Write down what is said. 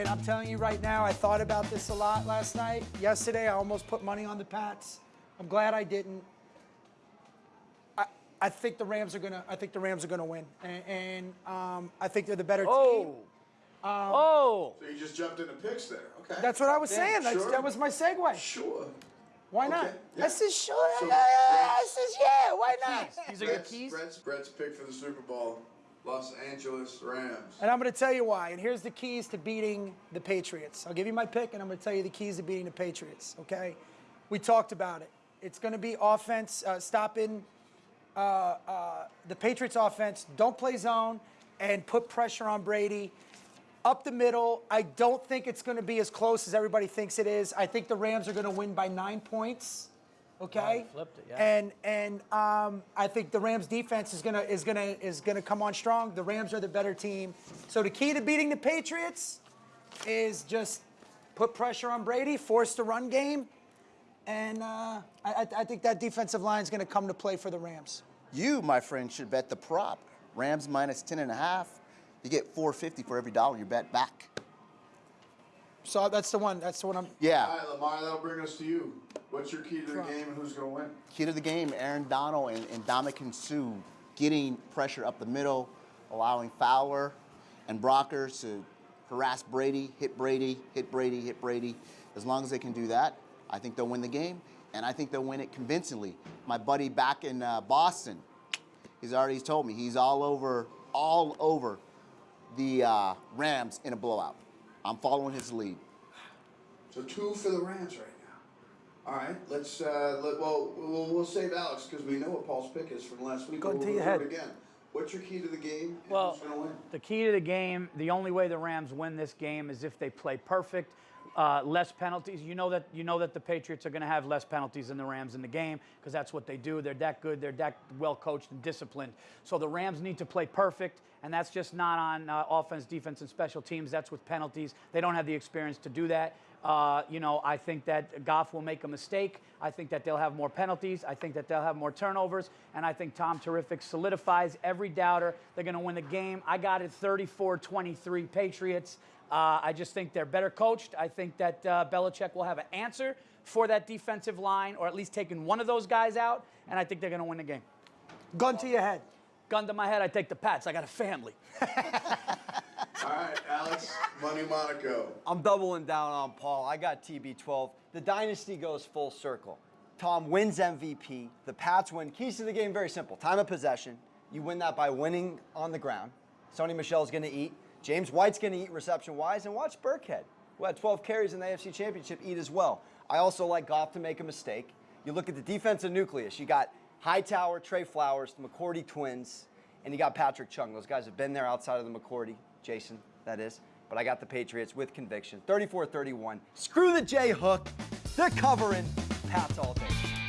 And I'm telling you right now, I thought about this a lot last night. Yesterday, I almost put money on the Pats. I'm glad I didn't. I, I think the Rams are gonna. I think the Rams are gonna win, and, and um, I think they're the better team. Oh. oh. So you just jumped into picks there. Okay. That's what I was saying. Sure. That was my segue. Sure. Why not? Okay, yeah. I said sure. So, I said yeah. Why not? These are your keys? Brett's, Brett's pick for the Super Bowl, Los Angeles Rams. And I'm going to tell you why. And here's the keys to beating the Patriots. I'll give you my pick, and I'm going to tell you the keys to beating the Patriots. Okay? We talked about it. It's going to be offense, uh, stopping uh, uh, the Patriots' offense. Don't play zone and put pressure on Brady. Up the middle, I don't think it's going to be as close as everybody thinks it is. I think the Rams are going to win by nine points. Okay. Oh, flipped it, yeah. And and um, I think the Rams defense is gonna is gonna is gonna come on strong. The Rams are the better team. So the key to beating the Patriots is just put pressure on Brady, force the run game, and uh, I, I I think that defensive line is gonna come to play for the Rams. You, my friend, should bet the prop. Rams minus 10 and a half. You get 450 for every dollar you bet back. So that's the one. That's the one I'm. Yeah. All right, Lamar, that'll bring us to you. What's your key to the game and who's going to win? Key to the game, Aaron Donald and, and Ndamukong Suh getting pressure up the middle, allowing Fowler and Brockers to harass Brady, hit Brady, hit Brady, hit Brady. As long as they can do that, I think they'll win the game, and I think they'll win it convincingly. My buddy back in uh, Boston, he's already told me he's all over, all over the uh, Rams in a blowout. I'm following his lead. So two for the Rams right now. All right, let's. Uh, let, well, we'll we'll save Alex because we know what Paul's pick is from last week. Go but to we'll your head. again. What's your key to the game? And Well, who's win? the key to the game, the only way the Rams win this game is if they play perfect, uh, less penalties. You know that you know that the Patriots are going to have less penalties than the Rams in the game because that's what they do. They're that good. They're that well coached and disciplined. So the Rams need to play perfect, and that's just not on uh, offense, defense, and special teams. That's with penalties. They don't have the experience to do that. Uh, you know, I think that Goff will make a mistake. I think that they'll have more penalties. I think that they'll have more turnovers. And I think Tom Terrific solidifies every doubter. They're going to win the game. I got it 34 23 Patriots. Uh, I just think they're better coached. I think that uh, Belichick will have an answer for that defensive line, or at least taking one of those guys out. And I think they're going to win the game. Gun to your head. Gun to my head, I take the Pats. I got a family. All right, Alex, Money Monaco. I'm doubling down on Paul. I got TB12. The dynasty goes full circle. Tom wins MVP. The Pats win. Keys to the game very simple. Time of possession. You win that by winning on the ground. Sony Michel's going to eat. James White's going to eat reception wise. And watch Burkhead, who had 12 carries in the AFC Championship, eat as well. I also like Goff to make a mistake. You look at the defensive nucleus. You got Hightower, Trey Flowers, the McCourty twins, and you got Patrick Chung. Those guys have been there outside of the McCourty. Jason, that is. But I got the Patriots with conviction. 34 31. Screw the J Hook. They're covering Pats all day.